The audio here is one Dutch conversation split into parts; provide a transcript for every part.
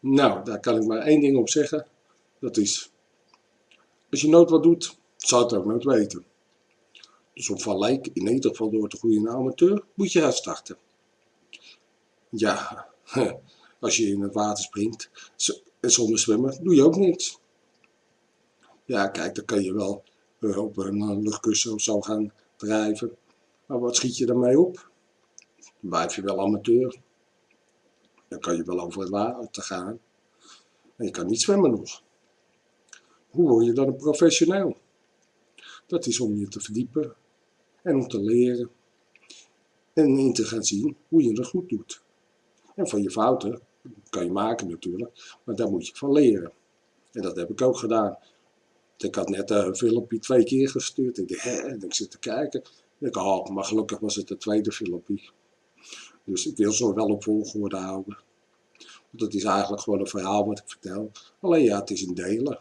Nou, daar kan ik maar één ding op zeggen. Dat is, als je nooit wat doet, zou het ook nooit weten. Dus op Van Leek, in ieder geval door te groeien amateur, moet je uitstarten. Ja, als je in het water springt en zonder zwemmen, doe je ook niks. Ja, kijk, dan kan je wel eh, op een eh, luchtkussen of zo gaan drijven. Maar wat schiet je daarmee op? Dan blijf je wel amateur. Dan kan je wel over het water gaan. En je kan niet zwemmen nog. Hoe word je dan een professioneel? Dat is om je te verdiepen en om te leren. En in te gaan zien hoe je het goed doet. En van je fouten kan je maken natuurlijk, maar daar moet je van leren. En dat heb ik ook gedaan. Ik had net een filmpje twee keer gestuurd. Ik dacht, hè, en ik zit te kijken. Ik oh, maar gelukkig was het de tweede filmpje. Dus ik wil zo wel op volgorde houden. Want het is eigenlijk gewoon een verhaal wat ik vertel. Alleen ja, het is in delen.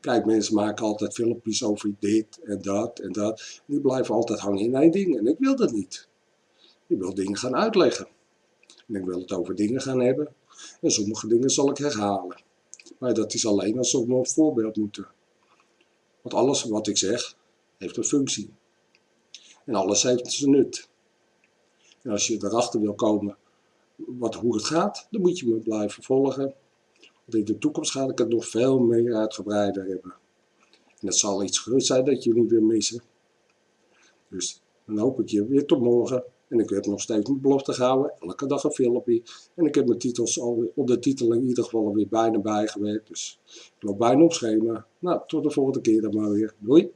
Kijk, mensen maken altijd filmpjes over dit en dat en dat. Die blijven altijd hangen in één ding. En ik wil dat niet. Ik wil dingen gaan uitleggen. En ik wil het over dingen gaan hebben. En sommige dingen zal ik herhalen. Maar dat is alleen als we een voorbeeld moeten. Want alles wat ik zeg, heeft een functie. En alles heeft zijn nut. En als je erachter wil komen wat, hoe het gaat, dan moet je me blijven volgen. Want in de toekomst ga ik het nog veel meer uitgebreider hebben. En het zal iets gerust zijn dat niet weer missen. Dus dan hoop ik je weer tot morgen. En ik heb nog steeds mijn belofte gehouden, elke dag een filmpje. En ik heb mijn titels al, op de titel in ieder geval alweer bijna bijgewerkt. Dus ik loop bijna op schema. Nou, tot de volgende keer dan maar weer. Doei!